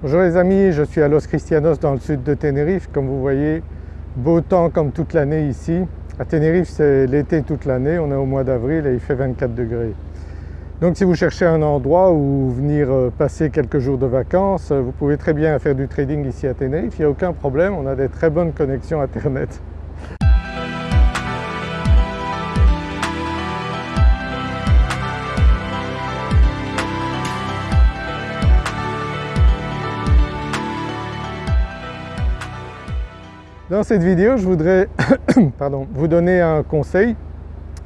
Bonjour les amis, je suis à Los Cristianos dans le sud de Tenerife. Comme vous voyez, beau temps comme toute l'année ici. À Tenerife c'est l'été toute l'année, on est au mois d'avril et il fait 24 degrés. Donc si vous cherchez un endroit où venir euh, passer quelques jours de vacances, vous pouvez très bien faire du trading ici à Tenerife, il n'y a aucun problème, on a des très bonnes connexions internet. Dans cette vidéo, je voudrais vous donner un conseil,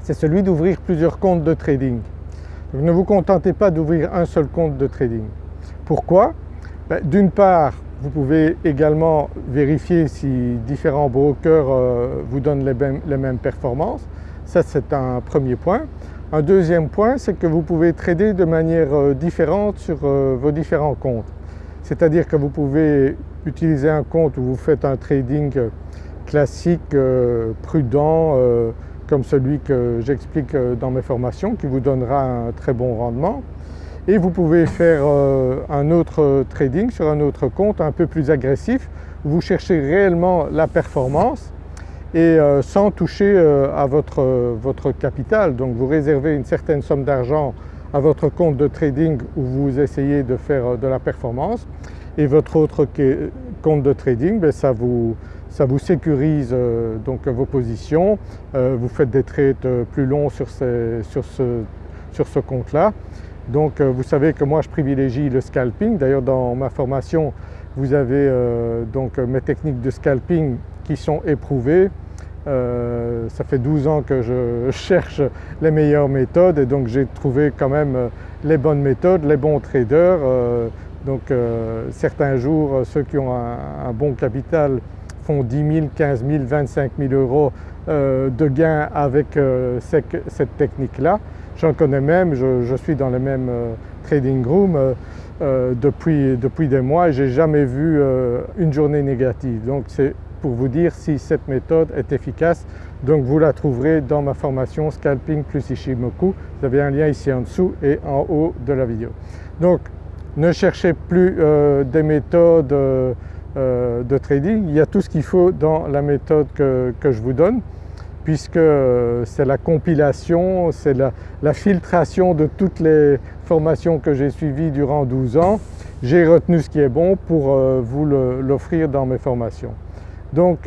c'est celui d'ouvrir plusieurs comptes de trading. ne vous contentez pas d'ouvrir un seul compte de trading. Pourquoi? Ben, D'une part, vous pouvez également vérifier si différents brokers euh, vous donnent les mêmes, performances, ça c'est un premier point. Un deuxième point, c'est que vous pouvez trader de manière euh, différente sur euh, vos différents comptes. C'est-à-dire que vous pouvez utiliser un compte où vous faites un trading classique, euh, prudent, euh, comme celui que j'explique euh, dans mes formations qui vous donnera un très bon rendement. Et vous pouvez faire un autre trading sur un autre compte un peu plus agressif où vous cherchez réellement la performance et sans toucher à votre, votre capital. Donc vous réservez une certaine somme d'argent à votre compte de trading où vous essayez de faire de la performance et votre autre compte de trading, ben, ça, vous, ça vous sécurise euh, donc vos positions, euh, vous faites des trades euh, plus longs sur, sur ce, sur ce compte-là. Donc vous savez que moi je privilégie le scalping, d'ailleurs dans ma formation vous avez donc mes techniques de scalping qui sont éprouvées. Ça fait 12 ans que je cherche les meilleures méthodes et donc j'ai trouvé quand même les bonnes méthodes, les bons traders. donc certains jours ceux qui ont un bon capital font 10 000, 15 000, 25 000 euros euh, de gains avec euh, cette technique-là. J'en connais même, je, suis dans les mêmes euh, trading rooms depuis, depuis des mois et je n'ai jamais vu une journée négative. Donc c'est pour vous dire si cette méthode est efficace. Donc vous la trouverez dans ma formation Scalping plus Ishimoku. Vous avez un lien ici en dessous et en haut de la vidéo. Donc ne cherchez plus des méthodes euh, de trading, il y a tout ce qu'il faut dans la méthode que, je vous donne puisque euh, c'est la compilation, c'est la, filtration de toutes les formations que j'ai suivies durant 12 ans. J'ai retenu ce qui est bon pour euh, vous l'offrir dans mes formations. Donc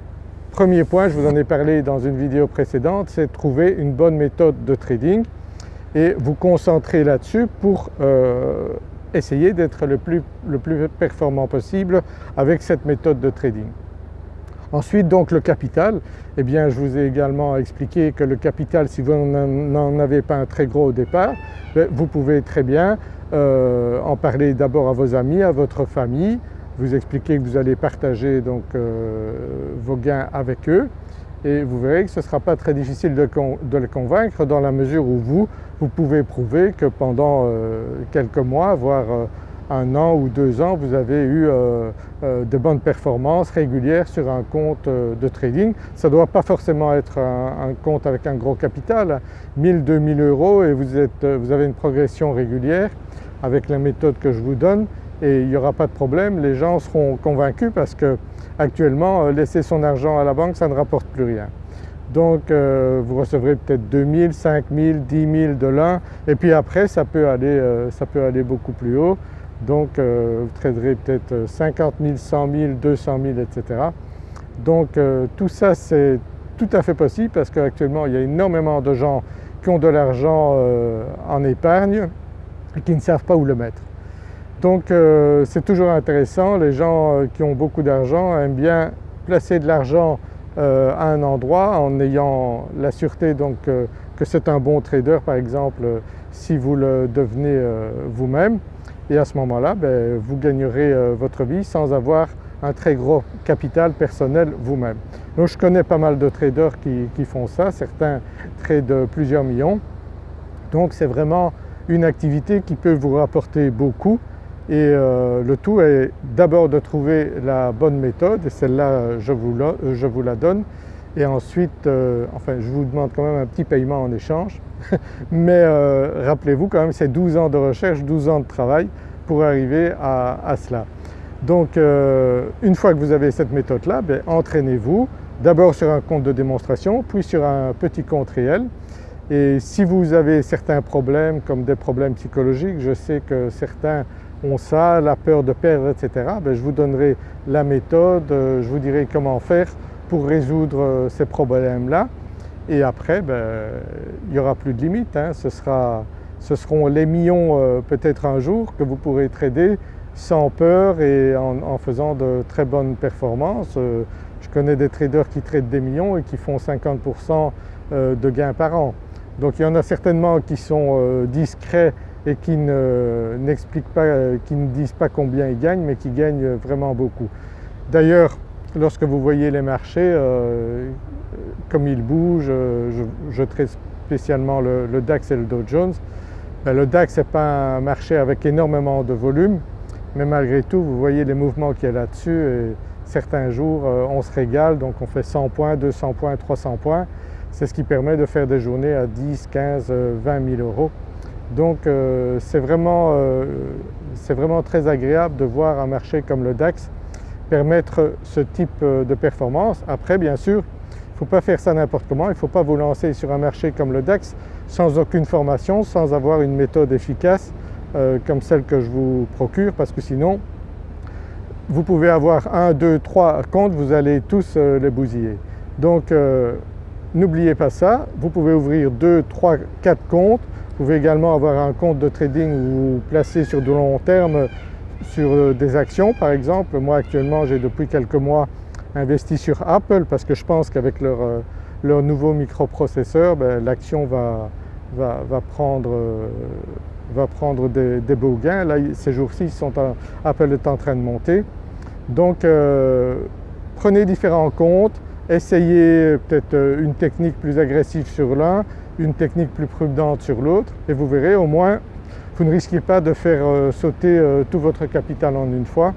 premier point, je vous en ai parlé dans une vidéo précédente, c'est trouver une bonne méthode de trading et vous concentrer là-dessus pour essayer d'être le plus, le plus performant possible avec cette méthode de trading. Ensuite donc le capital, eh bien je vous ai également expliqué que le capital si vous n'en avez pas un très gros au départ, ben, vous pouvez très bien euh, en parler d'abord à vos amis, à votre famille, vous expliquer que vous allez partager donc euh, vos gains avec eux et vous verrez que ce ne sera pas très difficile de, les convaincre dans la mesure où vous, vous pouvez prouver que pendant euh, quelques mois, voire euh, un an ou deux ans, vous avez eu de bonnes performances régulières sur un compte de trading. Ça ne doit pas forcément être un, compte avec un gros capital, 1000, 2000 euros et vous, êtes, vous avez une progression régulière avec la méthode que je vous donne et il n'y aura pas de problème, les gens seront convaincus parce que actuellement laisser son argent à la banque ça ne rapporte plus rien. Donc euh, vous recevrez peut-être 2000, 5000, 10 000 de l'un et puis après ça peut aller, euh, ça peut aller beaucoup plus haut. Donc euh, vous traderez peut-être 50 000, 100 000, 200 000 etc. Donc tout ça c'est tout à fait possible parce qu'actuellement il y a énormément de gens qui ont de l'argent en épargne et qui ne savent pas où le mettre. Donc c'est toujours intéressant, les gens qui ont beaucoup d'argent aiment bien placer de l'argent euh, à un endroit en ayant la sûreté donc euh, que c'est un bon trader par exemple si vous le devenez euh, vous-même. Et à ce moment-là ben, vous gagnerez votre vie sans avoir un très gros capital personnel vous-même. Donc je connais pas mal de traders qui, qui font ça, certains tradent plusieurs millions. Donc c'est vraiment une activité qui peut vous rapporter beaucoup et euh, le tout est d'abord de trouver la bonne méthode et celle-là je, vous la donne. Et ensuite, euh, enfin je vous demande quand même un petit paiement en échange. Mais euh, rappelez-vous quand même c'est 12 ans de recherche, 12 ans de travail pour arriver à, cela. Donc une fois que vous avez cette méthode-là, ben, entraînez-vous d'abord sur un compte de démonstration puis sur un petit compte réel. Et si vous avez certains problèmes comme des problèmes psychologiques, je sais que certains ont ça, la peur de perdre etc. Ben, je vous donnerai la méthode, je vous dirai comment faire pour résoudre ces problèmes-là et après ben, il n'y aura plus de limite, hein. ce, seront les millions euh, peut-être un jour que vous pourrez trader sans peur et en, faisant de très bonnes performances. Euh, je connais des traders qui tradent des millions et qui font 50% euh, de gains par an. Donc il y en a certainement qui sont discrets et qui n'expliquent pas, qui ne disent pas combien ils gagnent mais qui gagnent vraiment beaucoup. D'ailleurs lorsque vous voyez les marchés, comme il bouge, euh, je, traite spécialement le, DAX et le Dow Jones. Ben, le DAX n'est pas un marché avec énormément de volume mais malgré tout vous voyez les mouvements qu'il y a là-dessus et certains jours euh, on se régale donc on fait 100 points, 200 points, 300 points. C'est ce qui permet de faire des journées à 10, 15, 20 000 euros. Donc euh, c'est vraiment, vraiment très agréable de voir un marché comme le DAX permettre ce type de performance. Après bien sûr il ne faut pas faire ça n'importe comment, il ne faut pas vous lancer sur un marché comme le DAX sans aucune formation, sans avoir une méthode efficace euh, comme celle que je vous procure parce que sinon vous pouvez avoir un, deux, trois comptes, vous allez tous euh, les bousiller. Donc euh, n'oubliez pas ça, vous pouvez ouvrir deux, trois, quatre comptes, vous pouvez également avoir un compte de trading où vous placez sur de long terme sur des actions par exemple. Moi actuellement j'ai depuis quelques mois investi sur Apple parce que je pense qu'avec leur, euh, leur, nouveau microprocesseur, ben, l'action va, va, prendre, euh, va prendre des, beaux gains. Là ces jours-ci Apple est en train de monter. Donc euh, prenez différents comptes, essayez peut-être une technique plus agressive sur l'un, une technique plus prudente sur l'autre et vous verrez au moins vous ne risquez pas de faire sauter tout votre capital en une fois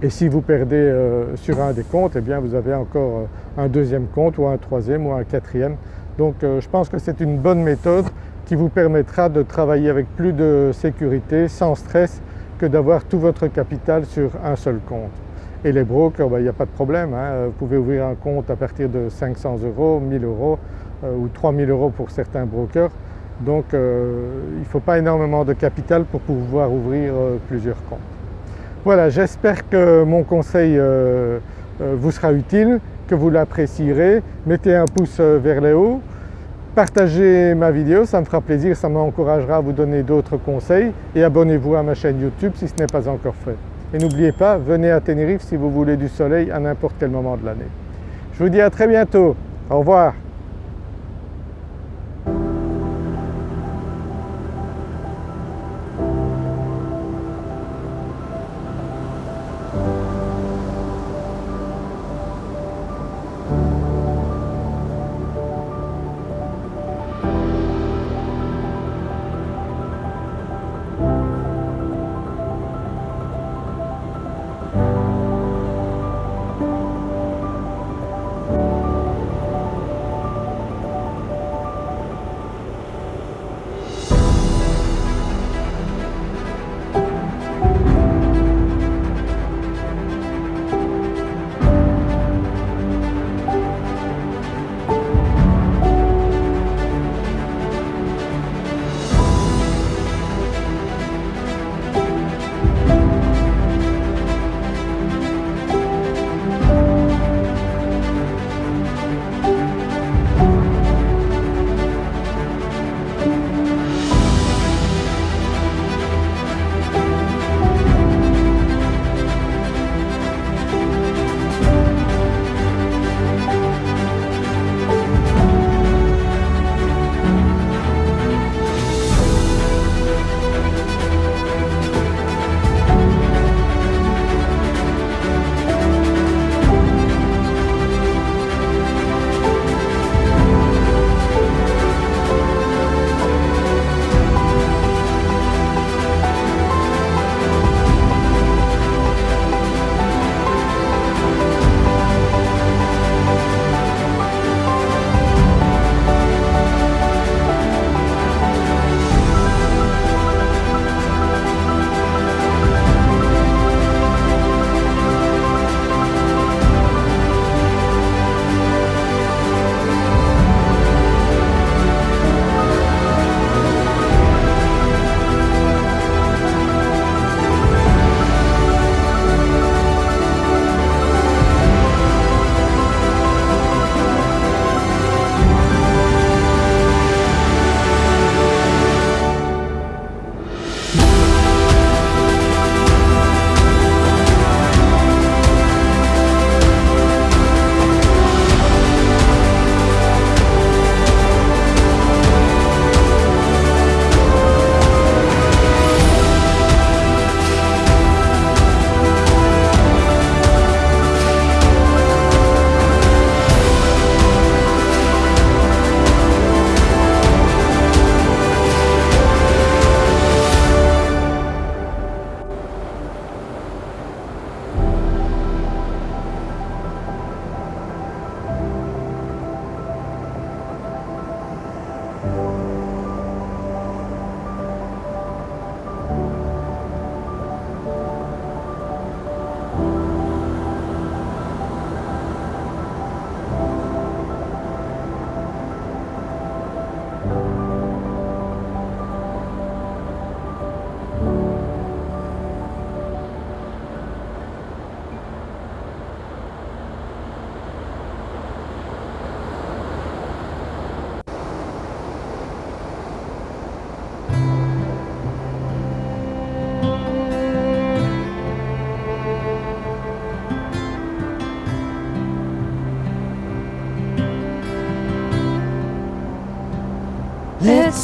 et si vous perdez euh, sur un des comptes, eh bien vous avez encore euh, un deuxième compte ou un troisième ou un quatrième. Donc euh, je pense que c'est une bonne méthode qui vous permettra de travailler avec plus de sécurité, sans stress que d'avoir tout votre capital sur un seul compte. Et les brokers, ben, il n'y a pas de problème, hein. vous pouvez ouvrir un compte à partir de 500 euros, 1000 euros ou 3000 euros pour certains brokers. Donc il ne faut pas énormément de capital pour pouvoir ouvrir plusieurs comptes. Voilà, j'espère que mon conseil euh, euh, vous sera utile, que vous l'apprécierez. Mettez un pouce euh, vers le haut, partagez ma vidéo, ça me fera plaisir, ça m'encouragera à vous donner d'autres conseils et abonnez-vous à ma chaîne YouTube si ce n'est pas encore fait. Et n'oubliez pas, venez à Tenerife si vous voulez du soleil à n'importe quel moment de l'année. Je vous dis à très bientôt, au revoir.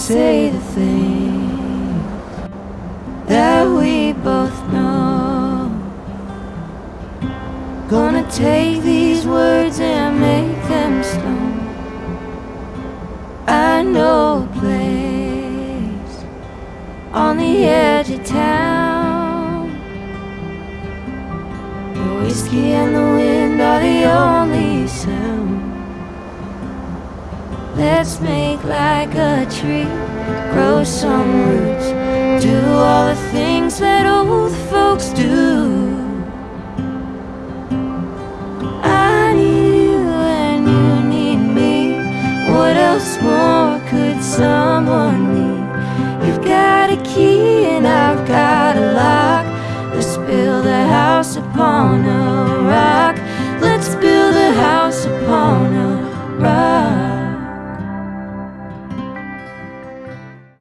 Say the things that we both know. Gonna take these words and make them stone. I know a place on the edge of town. The whiskey and the wind are the only sound. Let's make like a tree, grow some roots, do all the things that old folks do.